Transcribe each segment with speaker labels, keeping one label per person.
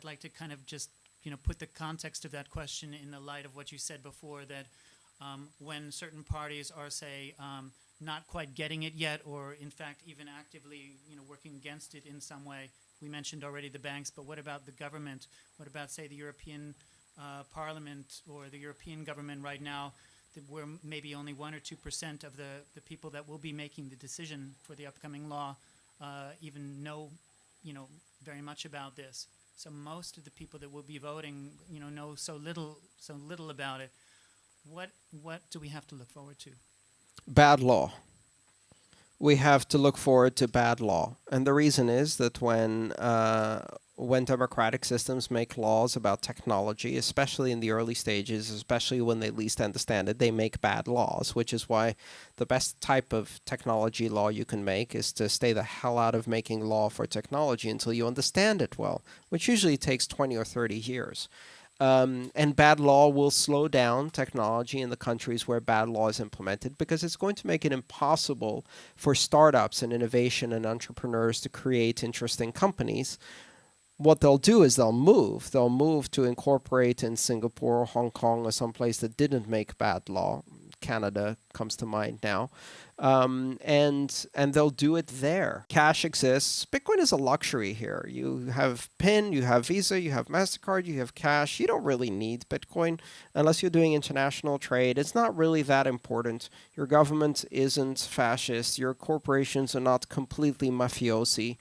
Speaker 1: I'd like to kind of just, you know, put the context of that question in the light of what you said before, that um, when certain parties are, say, um, not quite getting it yet, or in fact even actively, you know, working against it in some way. We mentioned already the banks, but what about the government? What about, say, the European uh, Parliament or the European government right now, that where maybe only one or two percent of the, the people that will be making the decision for the upcoming law uh, even know, you know, very much about this. So most of the people that will be voting, you know, know so little, so little about it. What what do we have to look forward to?
Speaker 2: bad law. We have to look forward to bad law, and the reason is that when uh, when democratic systems make laws about technology, especially in the early stages, especially when they least understand it, they make bad laws. Which is why the best type of technology law you can make is to stay the hell out of making law for technology until you understand it well, which usually takes 20 or 30 years. Um, and bad law will slow down technology in the countries where bad law is implemented because it's going to make it impossible for startups and innovation and entrepreneurs to create interesting companies. What they'll do is they'll move. They'll move to incorporate in Singapore or Hong Kong or someplace that didn't make bad law. Canada comes to mind now um, and and they'll do it there. Cash exists. Bitcoin is a luxury here. You have PIN, you have Visa, you have Mastercard, you have cash. You don't really need Bitcoin unless you're doing international trade. It's not really that important. Your government isn't fascist. Your corporations are not completely mafiosi.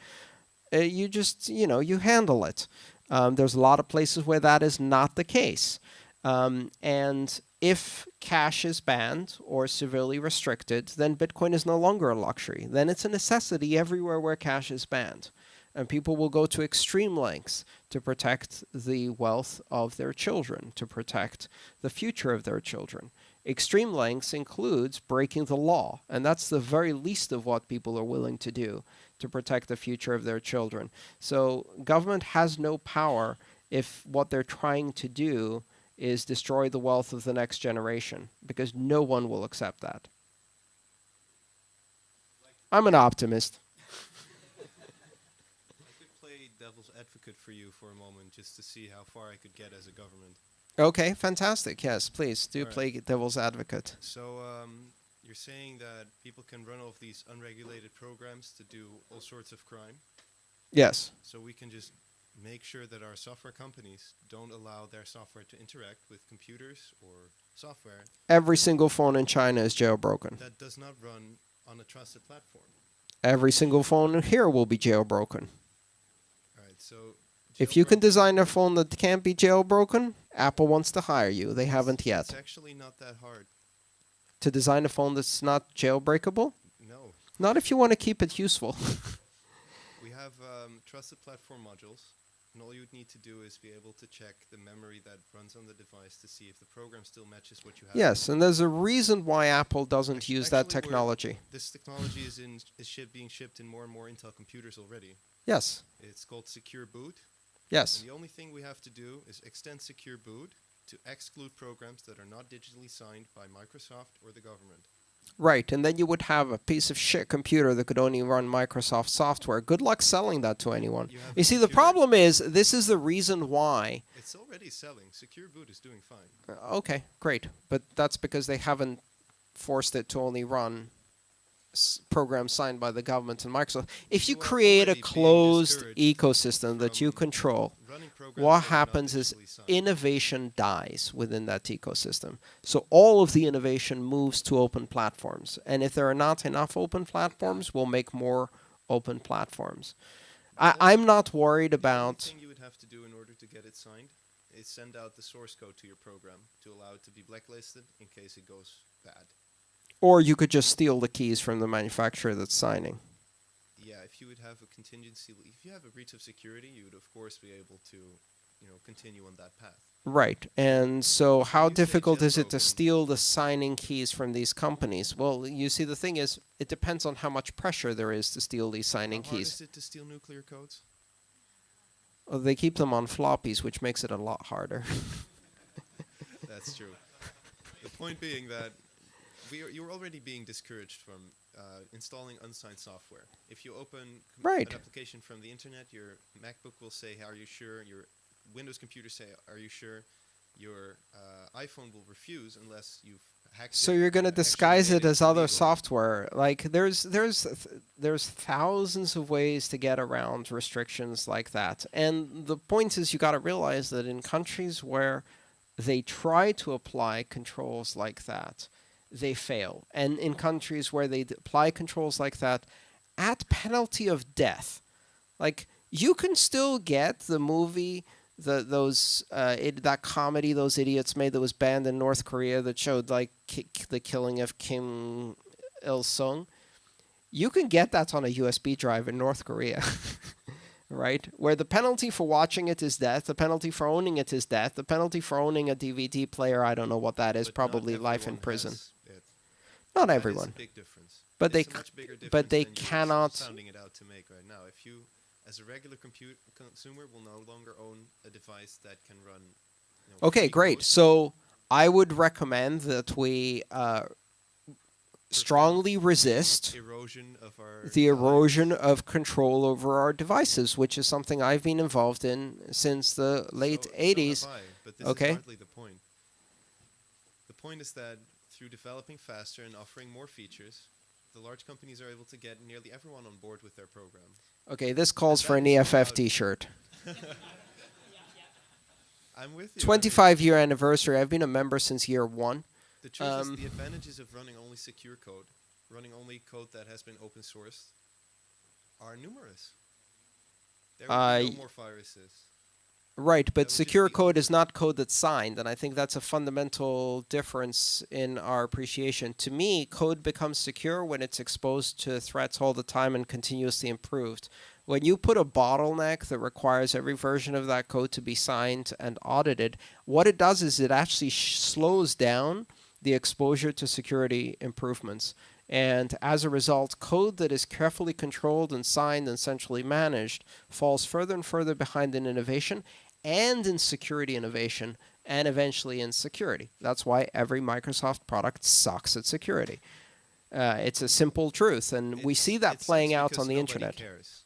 Speaker 2: Uh, you just you know you handle it. Um, there's a lot of places where that is not the case. Um, and if cash is banned or severely restricted, then Bitcoin is no longer a luxury. Then it's a necessity everywhere where cash is banned. And people will go to extreme lengths to protect the wealth of their children, to protect the future of their children. Extreme lengths includes breaking the law, and that's the very least of what people are willing to do to protect the future of their children. So government has no power if what they're trying to do is destroy the wealth of the next generation because no one will accept that. I'm an optimist.
Speaker 3: I could play devil's advocate for you for a moment just to see how far I could get as a government.
Speaker 2: Okay, fantastic. Yes, please do
Speaker 3: All
Speaker 2: play devil's advocate.
Speaker 3: So um, you're saying that people can run off these unregulated programs to do all sorts of crime.
Speaker 2: Yes.
Speaker 3: So we can just make sure that our software companies don't allow their software to interact with computers or software
Speaker 2: Every single phone in China is jailbroken.
Speaker 3: that does not run on a trusted platform.
Speaker 2: Every single phone here will be jailbroken.
Speaker 3: All right, so
Speaker 2: If you can design a phone that can't be jailbroken, Apple wants to hire you. They haven't yet.
Speaker 3: It's actually not that hard.
Speaker 2: To design a phone that's not jailbreakable?
Speaker 3: No,
Speaker 2: Not if you want to keep it useful.
Speaker 3: we have um, trusted platform modules, and all you'd need to do is be able to check the memory that runs on the device to see if the program still matches what you have.
Speaker 2: yes, and there's a reason why Apple doesn't
Speaker 3: Actu-
Speaker 2: use that
Speaker 3: actually,
Speaker 2: technology.
Speaker 3: This technology is in is ship being shipped in more and more Intel computers already.
Speaker 2: Yes.
Speaker 3: It's called Secure Boot.
Speaker 2: Yes.
Speaker 3: And the only thing we have to do is extend Secure Boot to exclude programs that are not digitally signed by Microsoft or the government.
Speaker 2: Right, and then you would have a piece of shit computer that could only run Microsoft software. Good luck selling that to anyone.
Speaker 3: You
Speaker 2: You see, the problem is this is the reason why.
Speaker 3: It's already selling. Secure Boot is doing fine.
Speaker 2: Uh, Okay, great, but that's because they haven't forced it to only run s- programs signed by the government and Microsoft. If you
Speaker 3: You
Speaker 2: create a closed ecosystem that you control, what
Speaker 3: that are not
Speaker 2: happens is innovation dies within that ecosystem. So all of the innovation moves to open platforms. And if there are not enough open platforms, we'll make more open platforms. I, I'm not worried
Speaker 3: The
Speaker 2: about.
Speaker 3: thing you would have to do in order to get it signed is send out the source code to your program to allow it to be blacklisted in case it goes bad.
Speaker 2: Or you could just steal the keys from the manufacturer that's signing.
Speaker 3: Yeah, if you would have a contingency, if you have a breach of security, you would of course be able to, you know, continue on that path.
Speaker 2: Right. And so how difficult is it to steal the signing keys from these companies? Well, you see, the thing is, it depends on how much pressure there is to steal these signing
Speaker 3: How hard
Speaker 2: keys.
Speaker 3: is it to steal nuclear codes?
Speaker 2: Uh, They keep them on floppies, which makes it a lot harder.
Speaker 3: That's true. the point being that we are, you're already being discouraged from uh, installing unsigned software. If you open
Speaker 2: Right.
Speaker 3: an application from the internet, your MacBook will say, "Are you sure your Windows computers say, "Are you sure?" Your uh, iPhone will refuse unless you've hacked.
Speaker 2: So
Speaker 3: it
Speaker 2: you're going to disguise it as other
Speaker 3: illegal.
Speaker 2: software. Like there's there's th- there's thousands of ways to get around restrictions like that. And the point is you got to realize that in countries where they try to apply controls like that, they fail. And in countries where they apply controls like that at penalty of death, like you can still get the movie the those uh, it, that comedy those idiots made that was banned in North Korea that showed like the killing of Kim Il Sung. You can get that on a USB drive in North Korea, right? Where the penalty for watching it is death, the penalty for owning it is death, the penalty for owning a DVD player, I don't know what that is,
Speaker 3: but
Speaker 2: probably life in prison.
Speaker 3: has.
Speaker 2: Not
Speaker 3: That is a
Speaker 2: everyone.
Speaker 3: big difference.
Speaker 2: But they
Speaker 3: It's a
Speaker 2: c-
Speaker 3: much bigger
Speaker 2: but they cannot-
Speaker 3: sounding it out to make right now. If you, as a regular consumer, will no longer own a device that can run. You know,
Speaker 2: Okay, great. So I would recommend that we uh, strongly resist
Speaker 3: erosion of our
Speaker 2: the erosion of control over our devices, which is something I've been involved in since the late
Speaker 3: So- so
Speaker 2: 80s.
Speaker 3: have I,
Speaker 2: Okay.
Speaker 3: the point. The point is that through developing faster and offering more features, the large companies are able to get nearly everyone on board with their program.
Speaker 2: Okay, this calls for an EFF t-shirt.
Speaker 3: I'm with you.
Speaker 2: 25 year anniversary. I've been a member since year one.
Speaker 3: The truth
Speaker 2: Um,
Speaker 3: is, the advantages of running only secure code, running only code that has been open sourced, are numerous. There will
Speaker 2: Uh,
Speaker 3: be no more viruses.
Speaker 2: Right, but secure code is not code that's signed, and I think that's a fundamental difference in our appreciation. To me, code becomes secure when it's exposed to threats all the time and continuously improved. When you put a bottleneck that requires every version of that code to be signed and audited, what it does is it actually sh- slows down the exposure to security improvements. And as a result, code that is carefully controlled and signed and centrally managed falls further and further behind in innovation and in security innovation and eventually in security. That's why every Microsoft product sucks at security. Uh, it's a simple truth, and we see that playing out on the internet.
Speaker 3: Cares.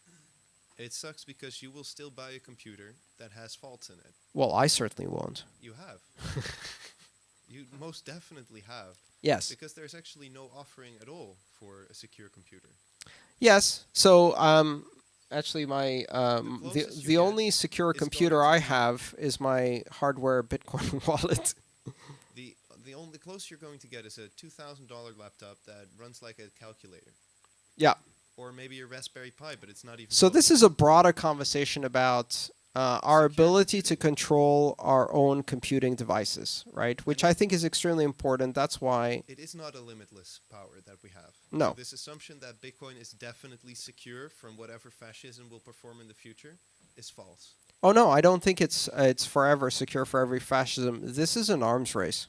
Speaker 3: It sucks because you will still buy a computer that has faults in it.
Speaker 2: Well, I certainly won't.
Speaker 3: You have. you most definitely have.
Speaker 2: Yes.
Speaker 3: Because there's actually no offering at all for a secure computer.
Speaker 2: Yes. So, um, actually, my um, the
Speaker 3: you
Speaker 2: the only secure computer I have is my hardware Bitcoin wallet.
Speaker 3: The the only the closest you're going to get is a two thousand dollar laptop that runs like a calculator.
Speaker 2: Yeah.
Speaker 3: Or maybe a Raspberry Pi, but it's not even.
Speaker 2: So
Speaker 3: close.
Speaker 2: this is a broader conversation about uh, our ability to control our own computing devices, right? Which I think is extremely important. That's why.
Speaker 3: It is not a limitless power that we have.
Speaker 2: No.
Speaker 3: So this assumption that Bitcoin is definitely secure from whatever fascism will perform in the future is false.
Speaker 2: Oh no, I don't think it's uh, it's forever secure for every fascism. This is an arms race.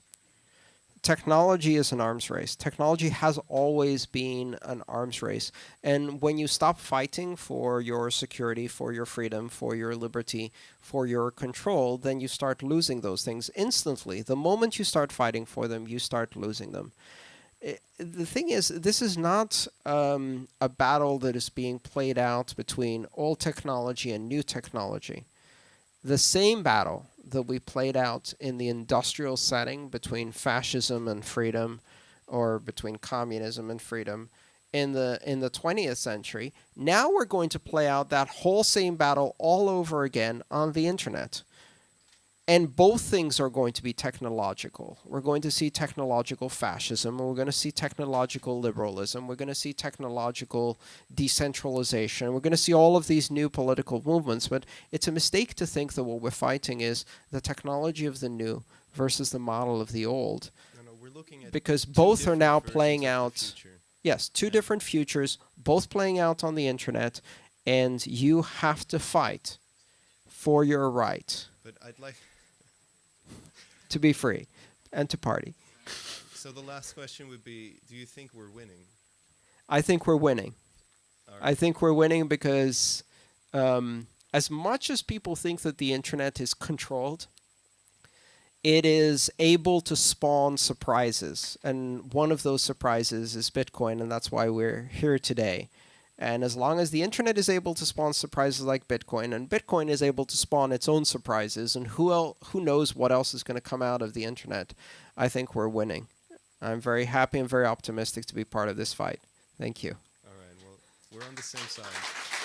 Speaker 2: Technology is an arms race. Technology has always been an arms race. And when you stop fighting for your security, for your freedom, for your liberty, for your control, then you start losing those things instantly. The moment you start fighting for them, you start losing them. The thing is, this is not um, a battle that is being played out between old technology and new technology the same battle that we played out in the industrial setting between fascism and freedom or between communism and freedom in the in the 20th century. Now we're going to play out that whole same battle all over again on the internet and both things are going to be technological. We're going to see technological fascism, we're going to see technological liberalism. We're going to see technological decentralization. We're going to see all of these new political movements. But it's a mistake to think that what we're fighting is the technology of the new versus the model of the old.
Speaker 3: No, no, we're looking at
Speaker 2: Because both are now playing out- Yes, two different futures, both playing out on the internet, and you have to fight for your right
Speaker 3: But I'd like.
Speaker 2: To be free and to party.
Speaker 3: So the last question would be: Do you think we're winning?
Speaker 2: I think we're winning.
Speaker 3: All
Speaker 2: I think we're winning because um, as much as people think that the internet is controlled, it is able to spawn surprises. And one of those surprises is Bitcoin, and that's why we're here today. And as long as the internet is able to spawn surprises like Bitcoin, and Bitcoin is able to spawn its own surprises, and who el- who knows what else is going to come out of the internet, I think we're winning. I'm very happy and very optimistic to be part of this fight. Thank you.
Speaker 3: All right. Well, we're on the same side.